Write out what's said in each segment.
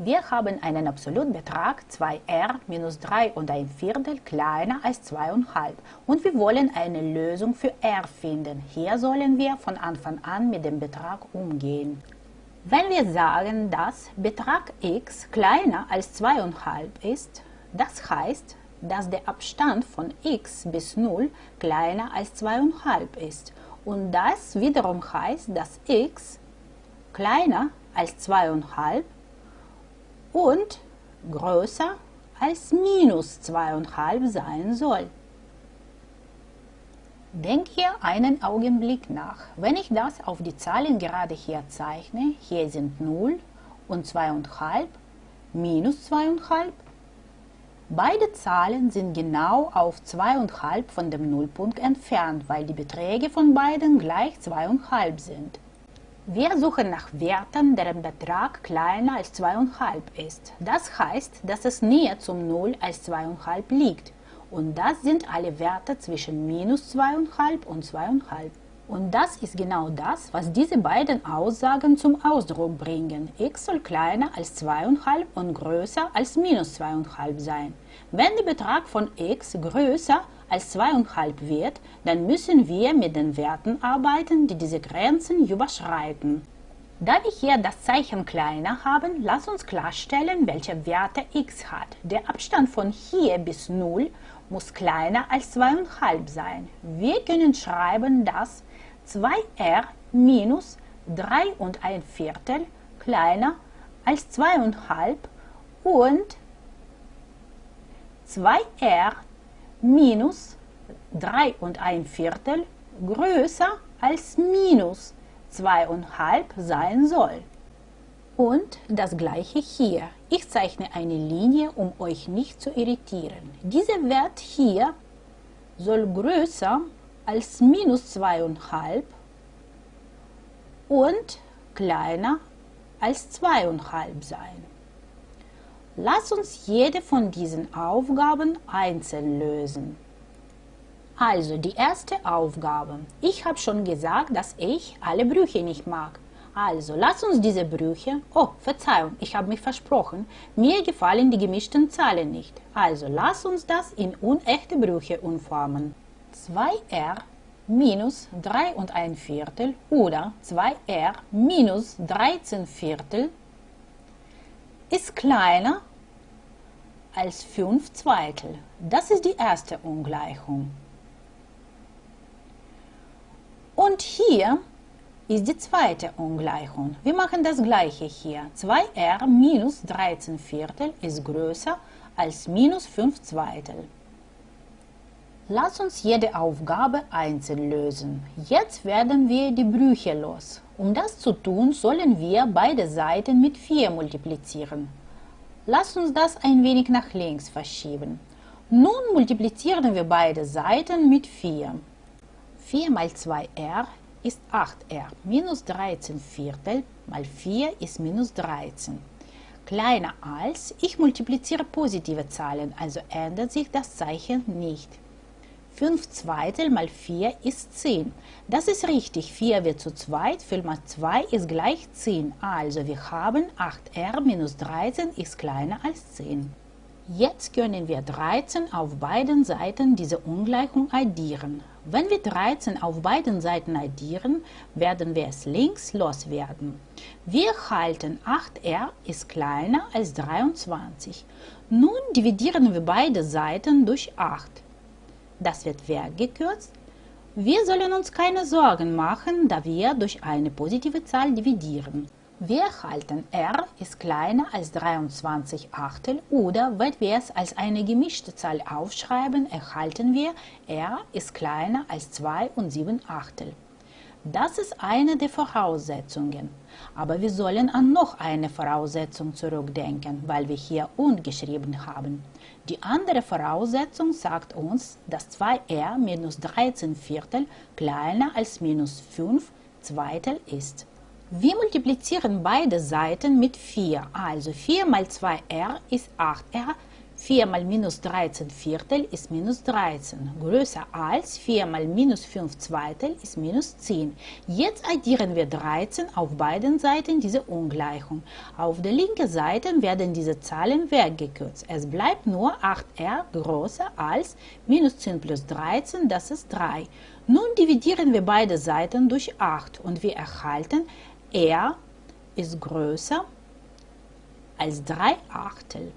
Wir haben einen Absolutbetrag 2r minus 3 und ein Viertel kleiner als 2,5 und wir wollen eine Lösung für r finden. Hier sollen wir von Anfang an mit dem Betrag umgehen. Wenn wir sagen, dass Betrag x kleiner als 2,5 ist, das heißt, dass der Abstand von x bis 0 kleiner als 2,5 ist. Und das wiederum heißt, dass x kleiner als 2,5 und größer als minus 2,5 sein soll. Denk hier einen Augenblick nach. Wenn ich das auf die Zahlen gerade hier zeichne, hier sind 0 und 2,5, minus 2,5. Beide Zahlen sind genau auf 2,5 von dem Nullpunkt entfernt, weil die Beträge von beiden gleich 2,5 sind. Wir suchen nach Werten, deren Betrag kleiner als 2,5 ist. Das heißt, dass es näher zum Null als 2,5 liegt. Und das sind alle Werte zwischen minus 2,5 und 2,5. Und das ist genau das, was diese beiden Aussagen zum Ausdruck bringen. x soll kleiner als 2,5 und größer als minus 2,5 sein. Wenn der Betrag von x größer als 2,5 wird, dann müssen wir mit den Werten arbeiten, die diese Grenzen überschreiten. Da wir hier das Zeichen kleiner haben, lass uns klarstellen, welche Werte x hat. Der Abstand von hier bis 0 muss kleiner als 2,5 sein. Wir können schreiben, dass 2r minus 3 und ein Viertel kleiner als 2,5 und 2r minus 3 und ein Viertel größer als minus 2,5 sein soll. Und das gleiche hier. Ich zeichne eine Linie, um euch nicht zu irritieren. Dieser Wert hier soll größer als minus 2,5 und kleiner als 2,5 sein. Lass uns jede von diesen Aufgaben einzeln lösen. Also die erste Aufgabe. Ich habe schon gesagt, dass ich alle Brüche nicht mag. Also lass uns diese Brüche, oh Verzeihung, ich habe mich versprochen, mir gefallen die gemischten Zahlen nicht. Also lass uns das in unechte Brüche umformen. 2r minus 3 und ein Viertel oder 2r minus 13 Viertel ist kleiner als 5 Zweitel. Das ist die erste Ungleichung. Und hier ist die zweite Ungleichung. Wir machen das gleiche hier. 2r minus 13 Viertel ist größer als minus 5 Zweitel. Lass uns jede Aufgabe einzeln lösen. Jetzt werden wir die Brüche los. Um das zu tun, sollen wir beide Seiten mit 4 multiplizieren. Lass uns das ein wenig nach links verschieben. Nun multiplizieren wir beide Seiten mit 4. 4 mal 2r ist 8r. Minus 13 Viertel mal 4 ist minus 13. Kleiner als, ich multipliziere positive Zahlen, also ändert sich das Zeichen nicht. 5 Zweitel mal 4 ist 10. Das ist richtig, 4 wird zu zweit, 5 mal 2 ist gleich 10. Also wir haben 8r minus 13 ist kleiner als 10. Jetzt können wir 13 auf beiden Seiten diese Ungleichung addieren. Wenn wir 13 auf beiden Seiten addieren, werden wir es links loswerden. Wir halten 8r ist kleiner als 23. Nun dividieren wir beide Seiten durch 8 das wird weggekürzt. Wir sollen uns keine Sorgen machen, da wir durch eine positive Zahl dividieren. Wir erhalten r ist kleiner als 23 Achtel oder wenn wir es als eine gemischte Zahl aufschreiben, erhalten wir r ist kleiner als 2 und 7 Achtel. Das ist eine der Voraussetzungen. Aber wir sollen an noch eine Voraussetzung zurückdenken, weil wir hier und geschrieben haben. Die andere Voraussetzung sagt uns, dass 2r minus 13 Viertel kleiner als minus 5 Zweitel ist. Wir multiplizieren beide Seiten mit 4, also 4 mal 2r ist 8r, 4 mal minus 13 Viertel ist minus 13. Größer als 4 mal minus 5 Zweitel ist minus 10. Jetzt addieren wir 13 auf beiden Seiten dieser Ungleichung. Auf der linken Seite werden diese Zahlen weggekürzt. Es bleibt nur 8r größer als minus 10 plus 13, das ist 3. Nun dividieren wir beide Seiten durch 8 und wir erhalten r ist größer als 3 Achtel.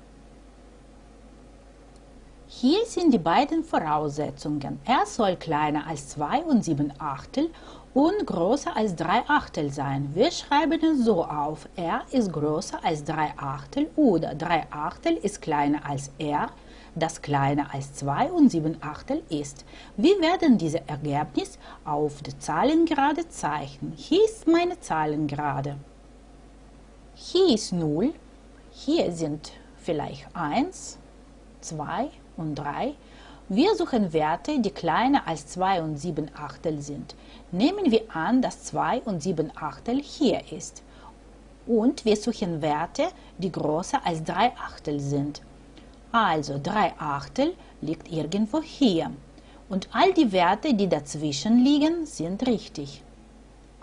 Hier sind die beiden Voraussetzungen. Er soll kleiner als 2 und 7 Achtel und größer als 3 Achtel sein. Wir schreiben es so auf. R ist größer als 3 Achtel oder 3 Achtel ist kleiner als R, das kleiner als 2 und 7 Achtel ist. Wir werden dieses Ergebnis auf der Zahlengerade zeichnen. Hier ist meine Zahlengerade. Hier ist 0, hier sind vielleicht 1, 2 und 3. Wir suchen Werte, die kleiner als 2 und 7 Achtel sind. Nehmen wir an, dass 2 und 7 Achtel hier ist. Und wir suchen Werte, die größer als 3 Achtel sind. Also 3 Achtel liegt irgendwo hier. Und all die Werte, die dazwischen liegen, sind richtig.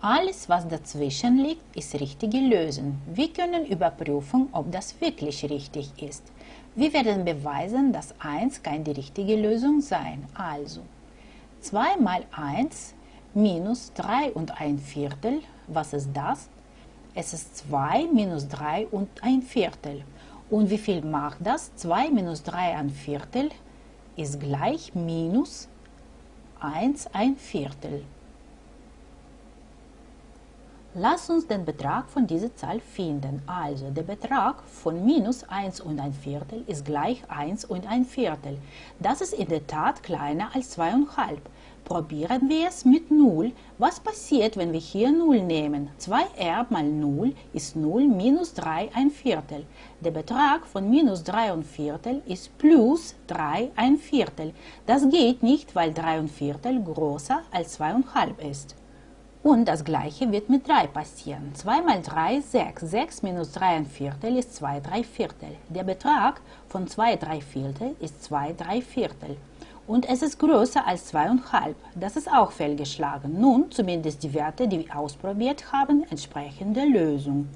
Alles, was dazwischen liegt, ist richtige Lösung. Wir können überprüfen, ob das wirklich richtig ist. Wir werden beweisen, dass 1 kann die richtige Lösung sein. Also 2 mal 1 minus 3 und 1 Viertel. Was ist das? Es ist 2 minus 3 und 1 Viertel. Und wie viel macht das? 2 minus 3 ein Viertel ist gleich minus 1 ein Viertel. Lass uns den Betrag von dieser Zahl finden. Also der Betrag von minus 1 und ein Viertel ist gleich 1 und ein Viertel. Das ist in der Tat kleiner als 2,5. Probieren wir es mit 0. Was passiert, wenn wir hier 0 nehmen? 2r mal 0 ist 0 minus 3 ein Viertel. Der Betrag von minus 3 und Viertel ist plus 3 ein Viertel. Das geht nicht, weil 3 und Viertel größer als 2,5 ist. Und das gleiche wird mit 3 passieren. 2 mal 3 ist 6. 6 minus 3 ein Viertel ist 2 3 Viertel. Der Betrag von 2 3 Viertel ist 2 3 Viertel. Und es ist größer als 2,5. Das ist auch fehlgeschlagen. Nun, zumindest die Werte, die wir ausprobiert haben, entsprechen der Lösung.